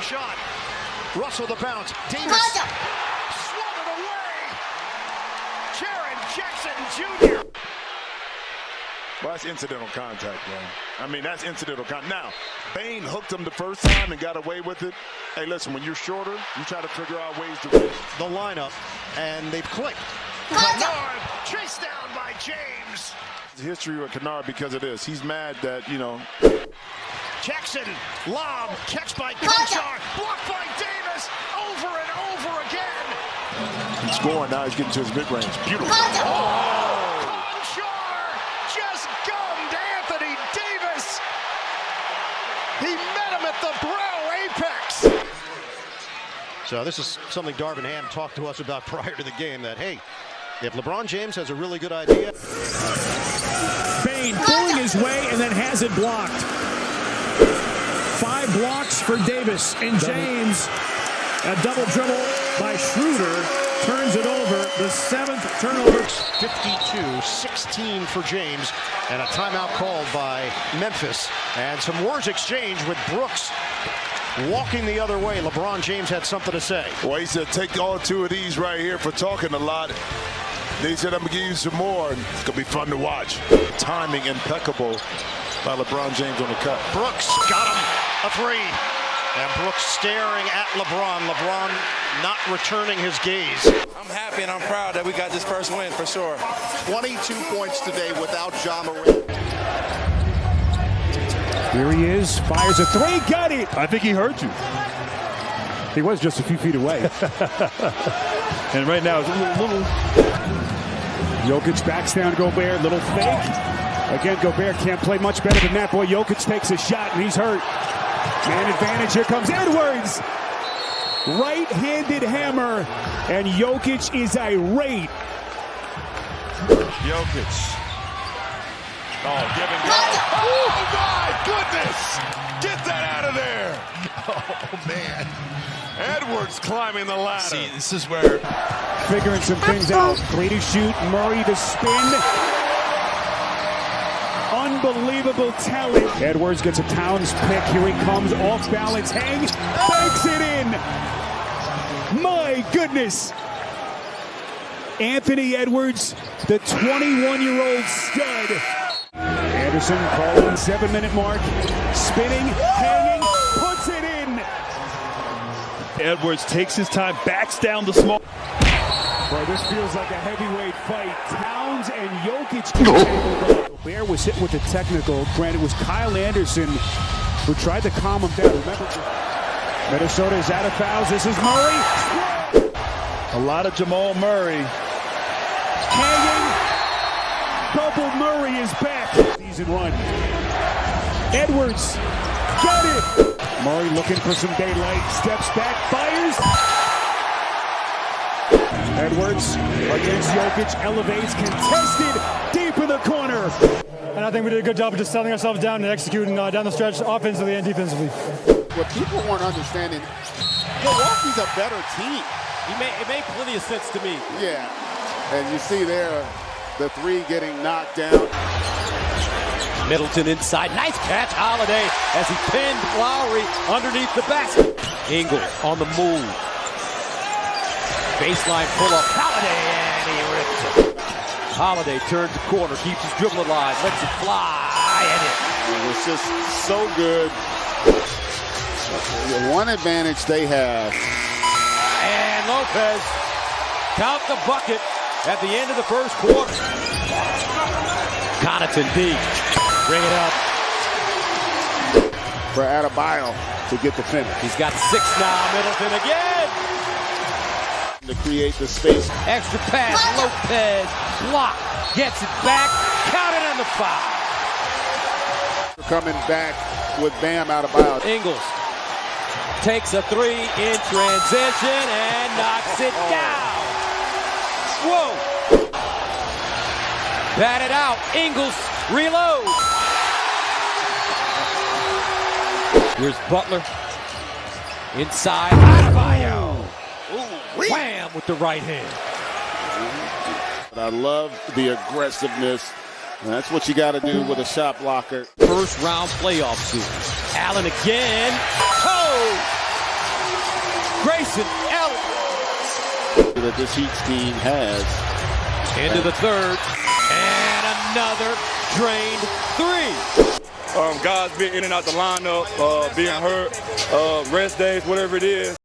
Shot. Russell the bounce. Davis. Swung it away. Jaren Jackson Jr. Well, that's incidental contact, man. I mean, that's incidental contact. Now, Bane hooked him the first time and got away with it. Hey, listen, when you're shorter, you try to figure out ways to win. The lineup, and they've clicked. Kennard chased down by James. History with Kennard because of this. He's mad that, you know. Jackson, lob, catch by Konchar, blocked by Davis, over and over again. He's scoring now. He's getting to his mid-range. Beautiful. Oh! Konchar just gummed Anthony Davis. He met him at the brow apex. So this is something Darvin Ham talked to us about prior to the game that, hey, if LeBron James has a really good idea. Bane pulling his way and then has it blocked. Five blocks for Davis and James. A double dribble by Schroeder turns it over. The seventh turnover. 52-16 for James and a timeout called by Memphis and some words exchanged with Brooks walking the other way. LeBron James had something to say. Well, he said, take all two of these right here for talking a lot. They said, I'm going to give you some more, and it's going to be fun to watch. Timing impeccable by LeBron James on the cut. Brooks got him a three. And Brooks staring at LeBron. LeBron not returning his gaze. I'm happy and I'm proud that we got this first win for sure. 22 points today without John Morant. Here he is, fires a three, got it. I think he heard you. He was just a few feet away. and right now, it's a little, little. Jokic backs down Gobert, little fake. Again, Gobert can't play much better than that. Boy, Jokic takes a shot and he's hurt. Man advantage, here comes Edwards. Right-handed hammer, and Jokic is irate. Jokic. Oh, give and go. Oh, my goodness. Get that out of there. Oh, man. Edwards climbing the ladder. See, this is where Figuring some things out. Three to shoot, Murray to spin. Unbelievable talent. Edwards gets a Towns pick. Here he comes, off balance, hang, banks it in. My goodness. Anthony Edwards, the 21-year-old stud. Anderson calling seven-minute mark, spinning, hanging, puts it in. Edwards takes his time, backs down the small. This feels like a heavyweight fight. Towns and Jokic. Bear was hit with a technical. Granted, it was Kyle Anderson who tried to calm him down. Remember, Minnesota is out of fouls. This is Murray. A lot of Jamal Murray. Hanging. Double Murray is back. Season run. Edwards. Got it. Murray looking for some daylight. Steps back. Fires. Edwards against Jokic, elevates, contested, deep in the corner. And I think we did a good job of just settling ourselves down and executing uh, down the stretch offensively and defensively. What people weren't understanding, Milwaukee's a better team. He made, it made plenty of sense to me. Yeah. And you see there the three getting knocked down. Middleton inside. Nice catch, Holiday, as he pinned Lowry underneath the basket. Ingles on the move. Baseline pull up. Holiday, and he rips it. Holiday turns the corner, keeps his dribble alive, lets it fly, and it. It was just so good. The one advantage they have. And Lopez count the bucket at the end of the first quarter. Connaughton deep. Bring it up. For Adebayo to get the finish. He's got six now. Middleton again. To create the space. Extra pass. Lopez. Block. Gets it back. Counted on the foul. Coming back with Bam out of bounds. Ingles takes a three in transition and knocks it oh. down. Whoa. Batted out. Ingles reloads. Here's Butler. Inside. Adebayo. Wham with the right hand. I love the aggressiveness. That's what you got to do with a shot blocker. First round playoff series. Allen again. Oh! Grayson Allen. that this Heat team has. Into the third. And another drained three. Um, guys being in and out the lineup, uh, being hurt, uh, rest days, whatever it is.